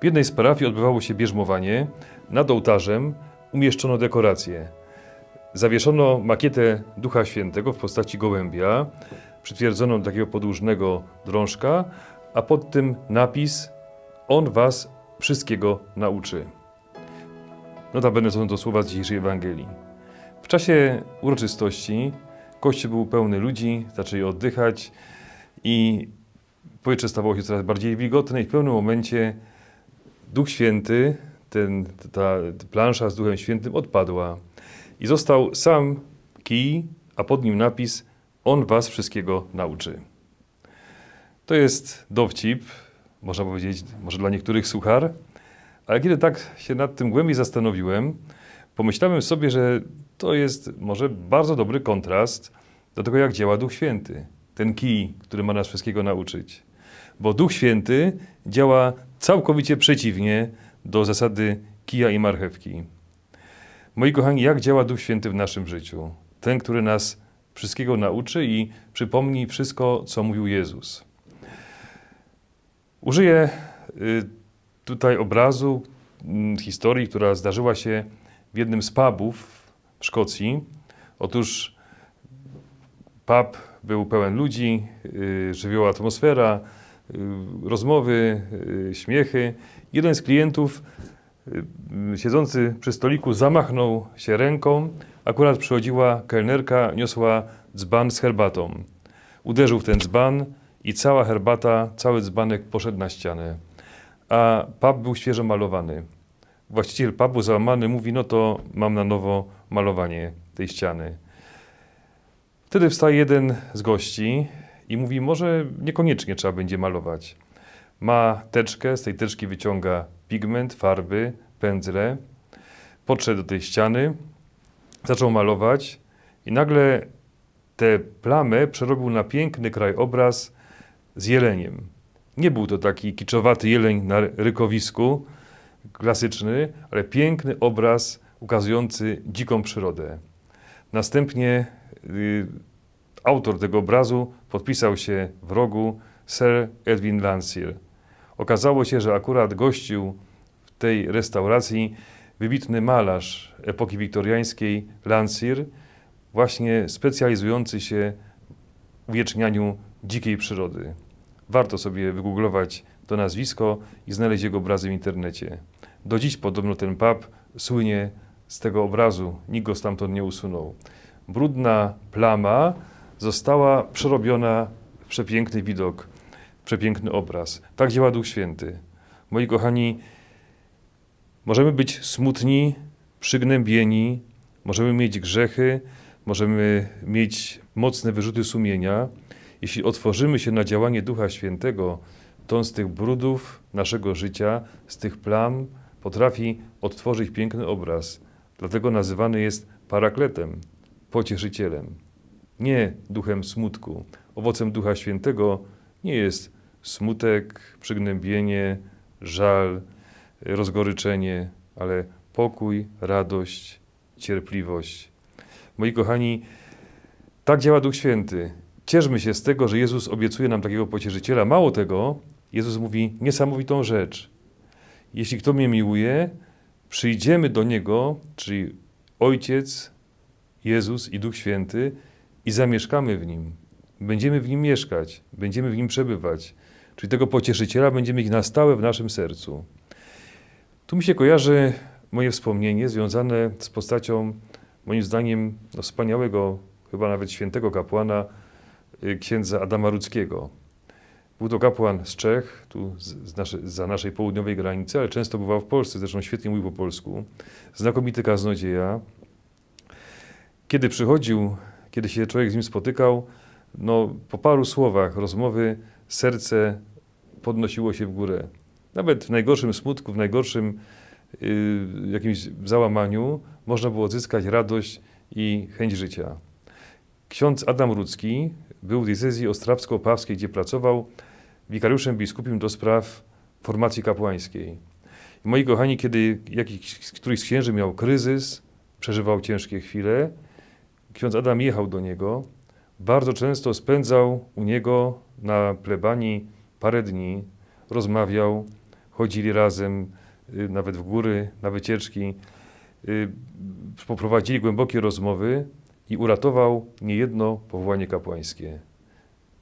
W jednej z parafii odbywało się bierzmowanie. Nad ołtarzem umieszczono dekoracje. Zawieszono makietę Ducha Świętego w postaci gołębia, przytwierdzono do takiego podłużnego drążka, a pod tym napis On was wszystkiego nauczy. Notabene są to słowa z dzisiejszej Ewangelii. W czasie uroczystości kościół był pełny ludzi, zaczęli oddychać i powietrze stawało się coraz bardziej wilgotne i w pewnym momencie Duch Święty, ten, ta plansza z Duchem Świętym odpadła i został sam kij, a pod nim napis On was wszystkiego nauczy. To jest dowcip, można powiedzieć, może dla niektórych suchar, ale kiedy tak się nad tym głębiej zastanowiłem, pomyślałem sobie, że to jest może bardzo dobry kontrast do tego, jak działa Duch Święty. Ten kij, który ma nas wszystkiego nauczyć. Bo Duch Święty działa całkowicie przeciwnie do zasady kija i marchewki. Moi kochani, jak działa Duch Święty w naszym życiu? Ten, który nas wszystkiego nauczy i przypomni wszystko, co mówił Jezus. Użyję y, tutaj obrazu, mm, historii, która zdarzyła się w jednym z pubów w Szkocji. Otóż pub był pełen ludzi, y, żywioła atmosfera, rozmowy, śmiechy. Jeden z klientów siedzący przy stoliku zamachnął się ręką. Akurat przychodziła kelnerka, niosła dzban z herbatą. Uderzył w ten dzban i cała herbata, cały dzbanek poszedł na ścianę. A pub był świeżo malowany. Właściciel pubu załamany mówi, no to mam na nowo malowanie tej ściany. Wtedy wstaje jeden z gości i mówi, może niekoniecznie trzeba będzie malować. Ma teczkę, z tej teczki wyciąga pigment, farby, pędzle. Podszedł do tej ściany, zaczął malować i nagle tę plamę przerobił na piękny krajobraz z jeleniem. Nie był to taki kiczowaty jeleń na rykowisku, klasyczny, ale piękny obraz ukazujący dziką przyrodę. Następnie y, autor tego obrazu podpisał się w rogu Sir Edwin Landseer. Okazało się, że akurat gościł w tej restauracji wybitny malarz epoki wiktoriańskiej Landseer, właśnie specjalizujący się w uwiecznianiu dzikiej przyrody. Warto sobie wygooglować to nazwisko i znaleźć jego obrazy w internecie. Do dziś podobno ten pub słynie z tego obrazu, nikt go stamtąd nie usunął. Brudna plama została przerobiona w przepiękny widok, przepiękny obraz. Tak działa Duch Święty. Moi kochani, możemy być smutni, przygnębieni, możemy mieć grzechy, możemy mieć mocne wyrzuty sumienia. Jeśli otworzymy się na działanie Ducha Świętego, to on z tych brudów naszego życia, z tych plam potrafi odtworzyć piękny obraz. Dlatego nazywany jest parakletem, pocieszycielem. Nie duchem smutku. Owocem Ducha Świętego nie jest smutek, przygnębienie, żal, rozgoryczenie, ale pokój, radość, cierpliwość. Moi kochani, tak działa Duch Święty. Cieszmy się z tego, że Jezus obiecuje nam takiego pocieszyciela. Mało tego, Jezus mówi niesamowitą rzecz. Jeśli kto mnie miłuje, przyjdziemy do Niego, czyli Ojciec, Jezus i Duch Święty i zamieszkamy w Nim. Będziemy w Nim mieszkać, będziemy w Nim przebywać. Czyli tego pocieszyciela będziemy mieć na stałe w naszym sercu. Tu mi się kojarzy moje wspomnienie związane z postacią, moim zdaniem, no, wspaniałego, chyba nawet świętego kapłana, y, księdza Adama Rudzkiego. Był to kapłan z Czech, tu z nasze, za naszej południowej granicy, ale często bywał w Polsce, zresztą świetnie mówił po polsku. Znakomity kaznodzieja. Kiedy przychodził, kiedy się człowiek z nim spotykał, no, po paru słowach rozmowy serce podnosiło się w górę. Nawet w najgorszym smutku, w najgorszym y, jakimś załamaniu można było odzyskać radość i chęć życia. Ksiądz Adam Rudzki był w diecezji ostrawsko-opawskiej, gdzie pracował wikariuszem biskupim do spraw formacji kapłańskiej. Moi kochani, kiedy jakiś, któryś z księży miał kryzys, przeżywał ciężkie chwile, ksiądz Adam jechał do niego, bardzo często spędzał u niego na plebanii parę dni, rozmawiał, chodzili razem, y, nawet w góry, na wycieczki. Y, Poprowadzili głębokie rozmowy i uratował niejedno powołanie kapłańskie.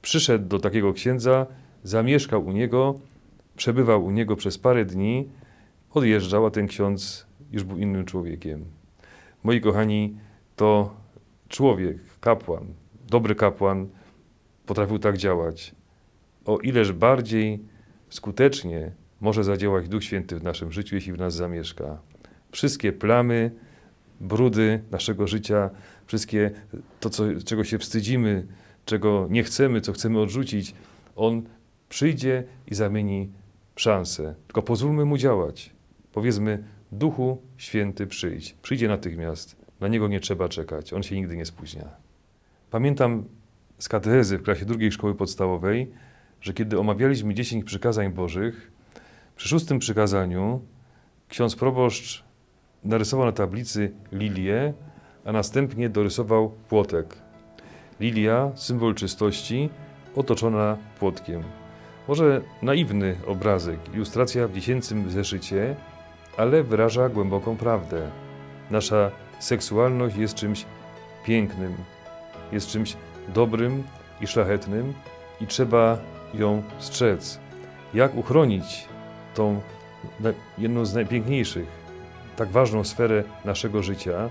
Przyszedł do takiego księdza, zamieszkał u niego, przebywał u niego przez parę dni, odjeżdżał, a ten ksiądz już był innym człowiekiem. Moi kochani, to człowiek, kapłan, dobry kapłan potrafił tak działać. O ileż bardziej skutecznie może zadziałać Duch Święty w naszym życiu, jeśli w nas zamieszka. Wszystkie plamy, brudy naszego życia, wszystkie to, co, czego się wstydzimy, czego nie chcemy, co chcemy odrzucić, On przyjdzie i zamieni szansę. Tylko pozwólmy Mu działać. Powiedzmy, Duchu Święty przyjdź. Przyjdzie natychmiast. Na Niego nie trzeba czekać. On się nigdy nie spóźnia. Pamiętam z katechezy w klasie drugiej szkoły podstawowej, że kiedy omawialiśmy dziesięć przykazań Bożych, przy szóstym przykazaniu ksiądz proboszcz narysował na tablicy lilię, a następnie dorysował płotek. Lilia, symbol czystości, otoczona płotkiem. Może naiwny obrazek, ilustracja w dziesięcym zeszycie, ale wyraża głęboką prawdę. Nasza seksualność jest czymś pięknym, jest czymś dobrym i szlachetnym i trzeba ją strzec. Jak uchronić tą jedną z najpiękniejszych, tak ważną sferę naszego życia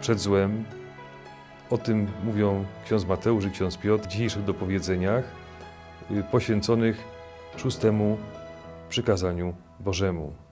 przed złem? O tym mówią ksiądz Mateusz i ksiądz Piotr w dzisiejszych dopowiedzeniach y, poświęconych szóstemu przykazaniu Bożemu.